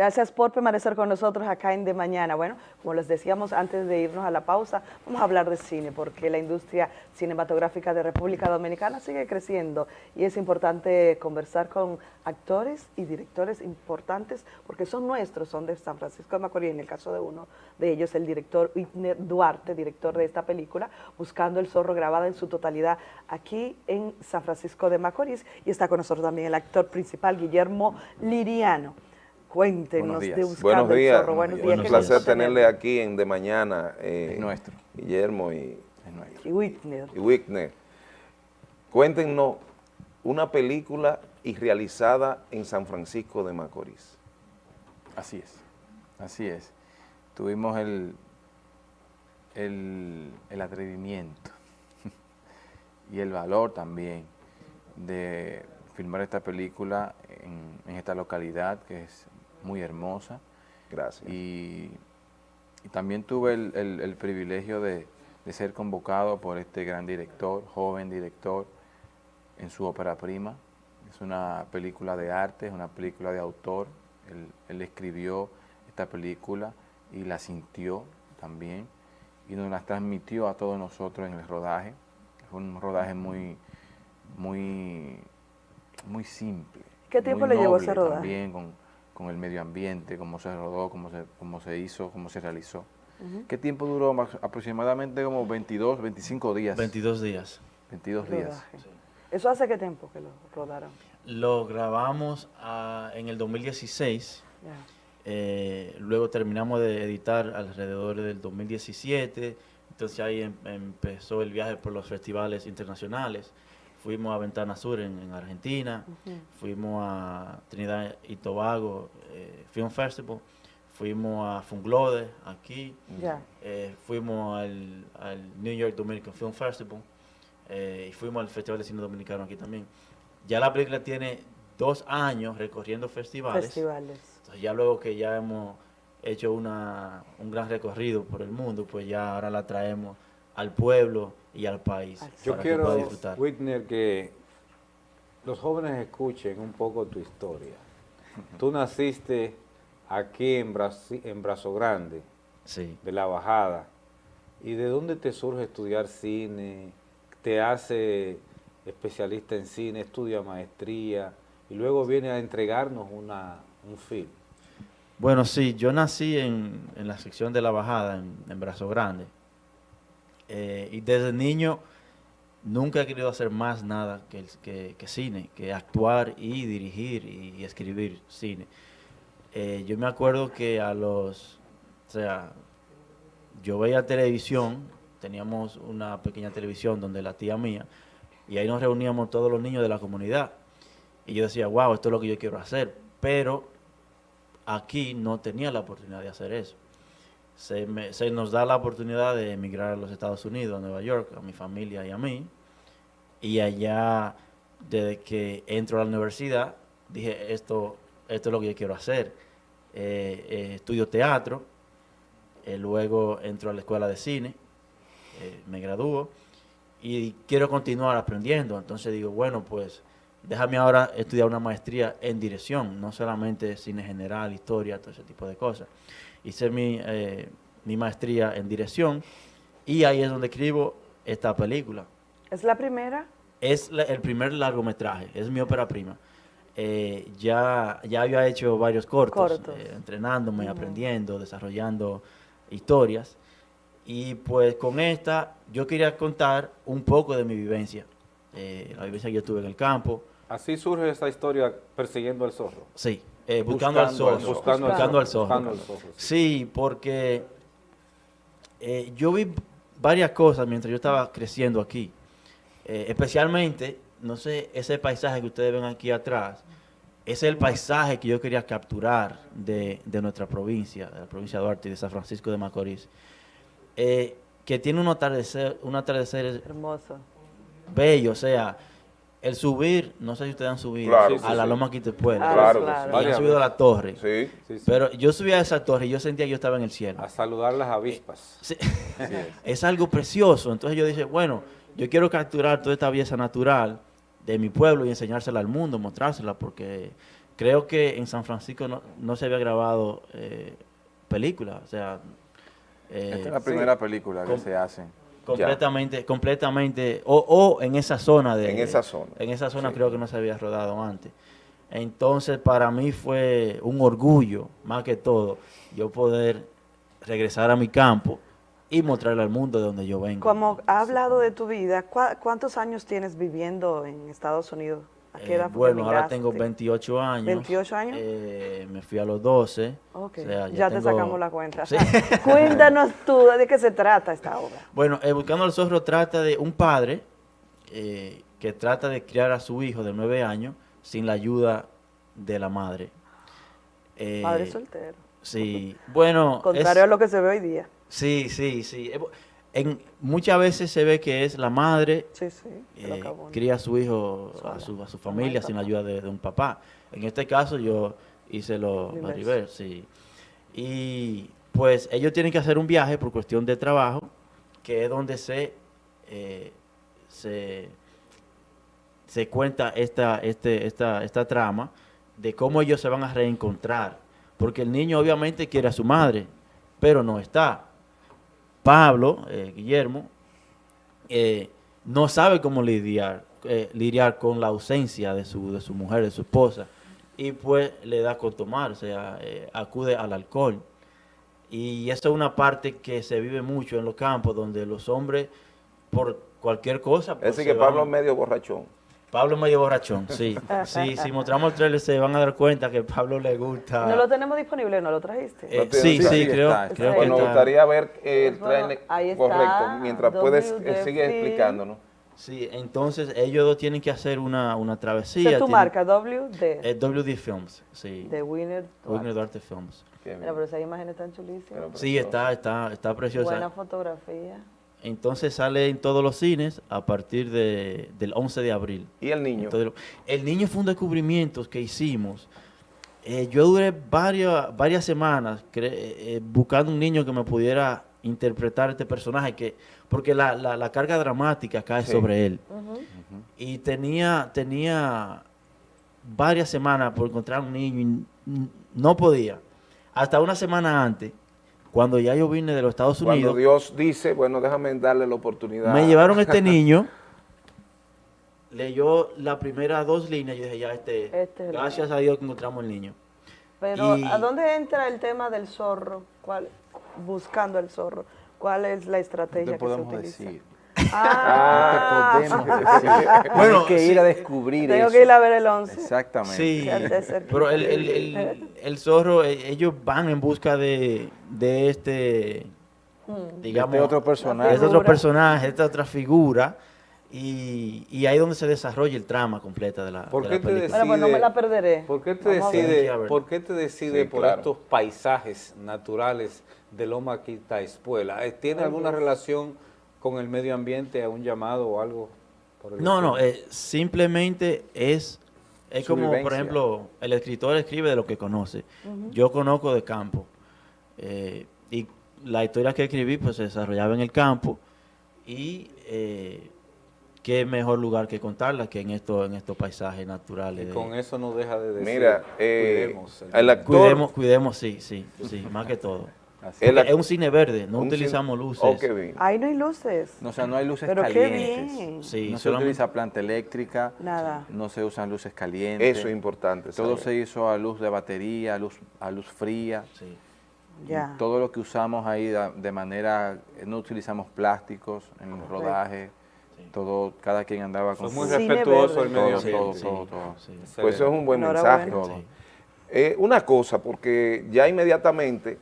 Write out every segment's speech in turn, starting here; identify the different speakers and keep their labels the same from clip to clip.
Speaker 1: Gracias por permanecer con nosotros acá en De Mañana. Bueno, como les decíamos antes de irnos a la pausa, vamos a hablar de cine porque la industria cinematográfica de República Dominicana sigue creciendo y es importante conversar con actores y directores importantes porque son nuestros, son de San Francisco de Macorís, en el caso de uno de ellos, el director Whitner Duarte, director de esta película, Buscando el Zorro, grabada en su totalidad aquí en San Francisco de Macorís y está con nosotros también el actor principal, Guillermo Liriano. Cuéntenos de
Speaker 2: Buscando Buenos días. Zorro. Buenos días. Un placer tenerle aquí en De Mañana. Eh, nuestro. Guillermo y,
Speaker 1: y Whitner.
Speaker 2: Y Whitner. Cuéntenos una película y realizada en San Francisco de Macorís.
Speaker 3: Así es, así es. Tuvimos el, el, el atrevimiento y el valor también de filmar esta película en, en, esta localidad que es muy hermosa.
Speaker 2: Gracias.
Speaker 3: Y, también tuve el, privilegio de, ser convocado por este gran director, joven director, en su ópera prima. Es una película de arte, es una película de autor. Él, escribió esta película y la sintió también y nos la transmitió a todos nosotros en el rodaje. Fue un rodaje muy, muy, muy simple.
Speaker 1: ¿Qué tiempo le llevó ese rodaje?
Speaker 3: También con, con el medio ambiente, cómo se rodó, cómo se, cómo se hizo, cómo se realizó. ¿Qué tiempo duró? aproximadamente como 22, 25 días.
Speaker 4: 22 días.
Speaker 3: 22 días.
Speaker 1: ¿Eso hace qué tiempo que lo rodaron?
Speaker 4: Lo grabamos ah, en el 2016. Eh, luego terminamos de editar alrededor del 2017. Entonces ahí em, empezó el viaje por los festivales internacionales fuimos a Ventana Sur en, Argentina, fuimos a Trinidad y Tobago eh, Film Festival, fuimos a Funglode aquí, eh, fuimos al, New York Dominican Film Festival eh, y fuimos al Festival de Cine Dominicano aquí también. Ya la película tiene dos años recorriendo festivales.
Speaker 1: Festivales.
Speaker 4: Entonces ya luego que ya hemos hecho una, un gran recorrido por el mundo, pues ya ahora la traemos al pueblo y al país.
Speaker 5: Yo quiero, Whitner, que los jóvenes escuchen un poco tu historia. Tú naciste aquí en, en Brazo Grande, de la Bajada. ¿Y de dónde te surge estudiar cine? ¿Te hace especialista en cine, estudia maestría y luego viene a entregarnos una, un film?
Speaker 4: Bueno, sí, yo nací en, la sección de la Bajada, en, en Brazo Grande. Eh, y desde niño nunca he querido hacer más nada que, que, cine, que actuar y dirigir y, escribir cine. Eh, yo me acuerdo que a los, o sea, yo veía televisión, teníamos una pequeña televisión donde la tía mía, y ahí nos reuníamos todos los niños de la comunidad. Y yo decía, wow, esto es lo que yo quiero hacer. Pero aquí no tenía la oportunidad de hacer eso se, nos da la oportunidad de emigrar a los Estados Unidos, a Nueva York, a mi familia y a mí. Y allá, desde que entro a la universidad, dije, esto, esto es lo que yo quiero hacer. Eh, eh, estudio teatro, eh, luego entro a la escuela de cine, me gradúo y quiero continuar aprendiendo. Entonces digo, bueno, pues déjame ahora estudiar una maestría en dirección, no solamente cine general, historia, todo ese tipo de cosas hice mi, eh, mi maestría en dirección y ahí es donde escribo esta película.
Speaker 1: ¿Es la primera?
Speaker 4: Es el primer largometraje, es mi ópera prima. Eh, ya, ya había hecho varios cortos, eh, entrenándome, aprendiendo, desarrollando historias. Y pues con esta yo quería contar un poco de mi vivencia, la vivencia que yo tuve en el campo.
Speaker 5: Así surge esta historia persiguiendo al zorro.
Speaker 4: Sí, eh, buscando, al zorro. Buscando, al zorro. Sí, porque eh, yo vi varias cosas mientras yo estaba creciendo aquí. Eh, especialmente, no sé, ese paisaje que ustedes ven aquí atrás, ese es el paisaje que yo quería capturar de, nuestra provincia, de la provincia de Duarte y de San Francisco de Macorís. que tiene un atardecer, un atardecer
Speaker 1: hermoso.
Speaker 4: Bello, o sea, el subir, no sé si ustedes han subido a la Loma Quitepuela.
Speaker 2: Claro, claro.
Speaker 4: han subido a la torre. Sí. Pero yo subí a esa torre y yo sentía que yo estaba en el cielo.
Speaker 5: A saludar las avispas.
Speaker 4: Sí. es algo precioso. Entonces yo dije, bueno, yo quiero capturar toda esta belleza natural de mi pueblo y enseñársela al mundo, mostrársela, porque creo que en San Francisco no, se había grabado eh, película, o sea...
Speaker 3: Esta es la primera película que se hace.
Speaker 4: Completamente, completamente, o, en esa zona de...
Speaker 2: En esa zona.
Speaker 4: En esa zona creo que no se había rodado antes. Entonces, para mí fue un orgullo, más que todo, yo poder regresar a mi campo y mostrarle al mundo de donde yo vengo.
Speaker 1: Como ha hablado de tu vida, ¿cuántos años tienes viviendo en Estados Unidos?
Speaker 4: ¿A qué edad eh, bueno, ahora tengo 28 años.
Speaker 1: ¿28 años?
Speaker 4: Eh, me fui a los 12.
Speaker 1: ya, te sacamos la cuenta. Cuéntanos tú de qué se trata esta obra.
Speaker 4: Bueno, eh, Buscando al Zorro trata de un padre que trata de criar a su hijo de 9 años sin la ayuda de la madre.
Speaker 1: padre soltero.
Speaker 4: Sí, bueno.
Speaker 1: Contrario a lo que se ve hoy día.
Speaker 4: Sí, sí, sí. En, muchas veces se ve que es la madre
Speaker 1: sí, sí,
Speaker 4: eh, cría a su hijo, a su, a su familia sin la ayuda de, un papá. En este caso yo hice lo sí. Y pues ellos tienen que hacer un viaje por cuestión de trabajo, que es donde se, eh, se, se cuenta esta, este, esta, esta trama de cómo ellos se van a reencontrar. Porque el niño obviamente quiere a su madre, pero no está. Pablo, eh, Guillermo, eh, no sabe cómo lidiar, eh, lidiar con la ausencia de su, de su mujer, de su esposa, y pues le da con tomar, o sea, acude al alcohol. Y esa es una parte que se vive mucho en los campos, donde los hombres, por cualquier cosa...
Speaker 2: Pues, es decir, que Pablo es medio borrachón.
Speaker 4: Pablo medio borrachón, sí. sí, si mostramos el trailer se van a dar cuenta que Pablo le gusta.
Speaker 1: ¿No lo tenemos disponible? ¿No lo trajiste?
Speaker 4: Eh, sí, sí, creo, creo
Speaker 2: que Nos gustaría ver el trailer correcto, mientras puedes, eh, sigue explicándonos.
Speaker 4: Sí, entonces ellos dos tienen que hacer una, una travesía.
Speaker 1: ¿Es tu marca? WD.
Speaker 4: Eh, WD Films, sí.
Speaker 1: De Winner
Speaker 4: Winner Duarte Films.
Speaker 1: pero esas imágenes están chulísimas.
Speaker 4: Sí, está, está, está preciosa.
Speaker 1: Buena fotografía.
Speaker 4: Entonces sale en todos los cines a partir de, del 11 de abril.
Speaker 2: ¿Y el niño?
Speaker 4: el niño fue un descubrimiento que hicimos. Eh, yo duré varias, varias semanas eh, eh, buscando un niño que me pudiera interpretar este personaje, que porque la, la, carga dramática cae sobre él. Y tenía, tenía varias semanas por encontrar un niño y no podía. Hasta una semana antes cuando ya yo vine de los Estados Unidos.
Speaker 2: Cuando Dios dice, bueno, déjame darle la oportunidad.
Speaker 4: Me llevaron este niño, leyó las primeras dos líneas y dije, ya, este, este gracias a Dios que encontramos el niño.
Speaker 1: Pero, ¿a dónde entra el tema del zorro? ¿Cuál, buscando el zorro. ¿Cuál es la estrategia que se utiliza? Decir.
Speaker 3: Ah, podemos decir. Bueno, que ir a descubrir
Speaker 1: Tengo que ir a ver el 11.
Speaker 3: Exactamente.
Speaker 4: Sí, pero el, el, el, zorro, eh, ellos van en busca de, de este,
Speaker 3: hmm. digamos, este otro personaje.
Speaker 4: Este otro personaje, esta otra figura. Y, y, ahí es donde se desarrolla el trama completa de la,
Speaker 1: ¿Por
Speaker 4: qué
Speaker 1: Te decide, bueno, no me la perderé.
Speaker 5: ¿Por qué te decide, ¿por qué te decide por estos paisajes naturales de Loma Quita Espuela? ¿Tiene alguna relación con el medio ambiente a un llamado o algo?
Speaker 4: no, no, eh, simplemente es, es como, por ejemplo, el escritor escribe de lo que conoce. Yo conozco de campo. Eh, y la historia que escribí pues se desarrollaba en el campo y eh, qué mejor lugar que contarla que en estos en estos paisajes naturales.
Speaker 5: Y con eso no deja de decir,
Speaker 2: Mira,
Speaker 4: cuidemos, el cuidemos, cuidemos, sí, sí, sí, más que todo es un cine verde, no utilizamos luces. Oh,
Speaker 1: Ahí no hay luces.
Speaker 3: No, o sea, no hay luces
Speaker 1: Pero
Speaker 3: calientes.
Speaker 1: Qué bien.
Speaker 3: Sí, no se utiliza planta eléctrica.
Speaker 1: Nada.
Speaker 3: No se usan luces calientes.
Speaker 2: Eso es importante.
Speaker 3: Todo se hizo a luz de batería, a luz, a luz fría.
Speaker 4: Sí.
Speaker 3: Ya. Todo lo que usamos ahí de manera, no utilizamos plásticos en el rodaje. Todo, cada quien andaba con
Speaker 5: muy respetuoso el medio.
Speaker 2: Todo, todo, todo, Pues eso es un buen mensaje. Eh, una cosa, porque ya inmediatamente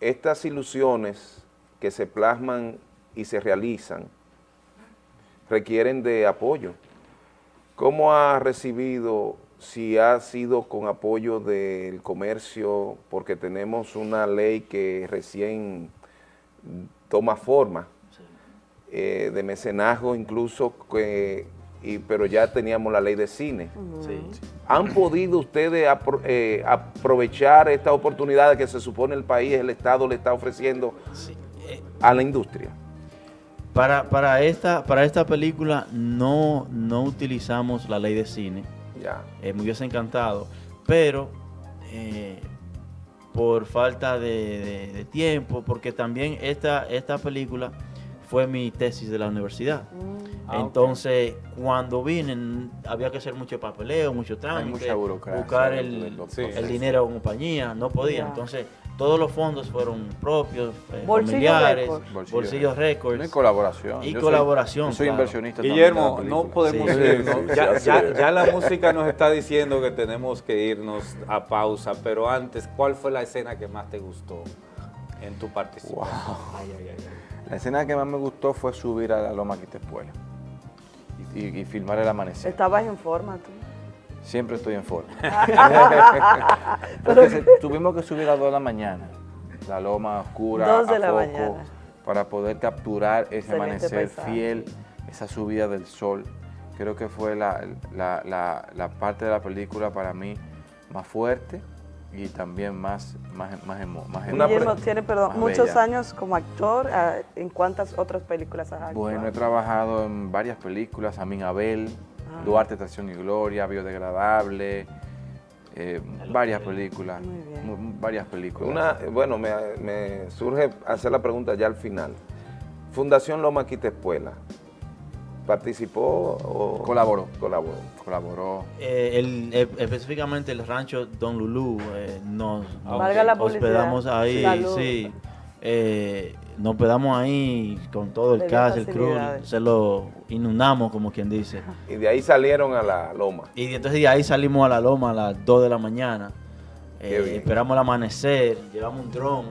Speaker 2: estas ilusiones que se plasman y se realizan requieren de apoyo. ¿Cómo ha recibido, si ha sido con apoyo del comercio, porque tenemos una ley que recién toma forma, eh, de mecenazgo incluso, que y, pero ya teníamos la ley de cine. ¿Han podido ustedes eh, aprovechar esta oportunidad que se supone el país, el Estado le está ofreciendo eh, a la industria?
Speaker 4: Para, para, esta, para esta película no, no utilizamos la ley de cine.
Speaker 2: Ya.
Speaker 4: Eh, me hubiese encantado, pero eh, por falta de, tiempo, porque también esta, esta película fue mi tesis de la universidad. Mm. Ah, Entonces, cuando vine, había que hacer mucho papeleo, mucho trámite, buscar el, dinero en compañía, no podía. Entonces, todos los fondos fueron propios, eh, familiares, bolsillos récords.
Speaker 3: Y colaboración.
Speaker 4: Y colaboración.
Speaker 3: Soy, inversionista
Speaker 5: Guillermo, no podemos irnos. Ya, ya, la música nos está diciendo que tenemos que irnos a pausa, pero antes, ¿cuál fue la escena que más te gustó en tu participación?
Speaker 3: la escena que más me gustó fue subir a la Loma Quitespuela y, y, filmar el amanecer.
Speaker 1: ¿Estabas en forma tú?
Speaker 3: Siempre estoy en forma. tuvimos que subir a las 2 de la mañana, la loma oscura, de la mañana. para poder capturar ese amanecer fiel, esa subida del sol. Creo que fue la, la, parte de la película para mí más fuerte y también más más más,
Speaker 1: más tiene perdón, muchos años como actor, ah, ¿en cuántas otras películas has actuado?
Speaker 3: Bueno, he trabajado en varias películas, Amin Abel, Duarte, Estación y Gloria, Biodegradable, eh, varias películas, varias películas.
Speaker 2: Una, bueno, me, surge hacer la pregunta ya al final. Fundación Loma Quita Espuela, ¿participó o...?
Speaker 3: Colaboró.
Speaker 2: Colaboró.
Speaker 3: Colaboró.
Speaker 4: Eh, eh, específicamente el rancho Don Lulú nos,
Speaker 1: nos
Speaker 4: hospedamos ahí, sí nos quedamos ahí con todo el cast, el crew, se lo inundamos, como quien dice.
Speaker 2: Y de ahí salieron a la loma.
Speaker 4: Y entonces de ahí salimos a la loma a las 2 de la mañana. Eh, esperamos el amanecer, llevamos un dron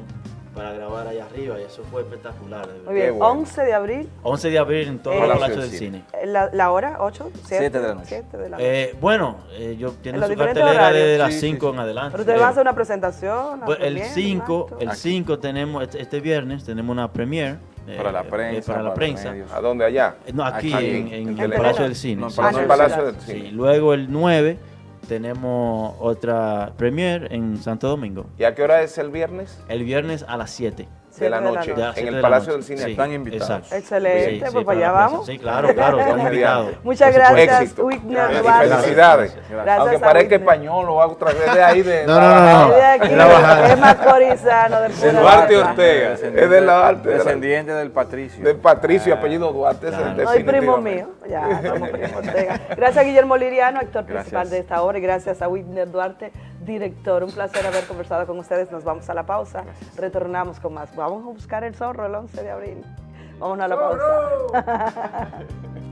Speaker 4: para grabar allá arriba y eso fue espectacular.
Speaker 1: Muy bien, 11 de abril.
Speaker 4: 11 de abril en todo el Palacio del Cine.
Speaker 1: ¿La, hora? ¿8?
Speaker 3: 7 de la noche.
Speaker 4: Eh, bueno, eh, yo tiene su cartelera desde las 5 en adelante.
Speaker 1: ¿Pero usted va a hacer una presentación?
Speaker 4: Pues el 5, el 5 tenemos, este, este, viernes tenemos una premiere.
Speaker 3: Eh, para la prensa.
Speaker 4: para la prensa.
Speaker 2: ¿A dónde allá?
Speaker 4: No, aquí, en, el Palacio del Cine.
Speaker 2: No, en el Palacio del Cine.
Speaker 4: Luego el 9 tenemos otra premiere en Santo Domingo.
Speaker 2: ¿Y a qué hora es el viernes?
Speaker 4: El viernes a las 7
Speaker 2: de la noche, en el Palacio del Cine.
Speaker 3: están invitados.
Speaker 1: Excelente, pues para allá vamos.
Speaker 4: Sí, claro, claro, están invitados.
Speaker 1: Muchas gracias, Whitner
Speaker 2: Felicidades. Aunque parezca español o otra vez de ahí de...
Speaker 4: No, no, no.
Speaker 1: De aquí, es macorizano.
Speaker 2: Del Duarte Ortega. Es
Speaker 3: de Duarte. Descendiente del Patricio.
Speaker 2: Del Patricio, apellido Duarte.
Speaker 1: Soy primo mío. Ya, somos primo Ortega. Gracias Guillermo Liriano, actor principal de esta obra, y gracias a Whitner Duarte, director. Un placer haber conversado con ustedes. Nos vamos a la pausa. Retornamos con más. Vamos a buscar el zorro el 11 de abril. Vámonos a la pausa.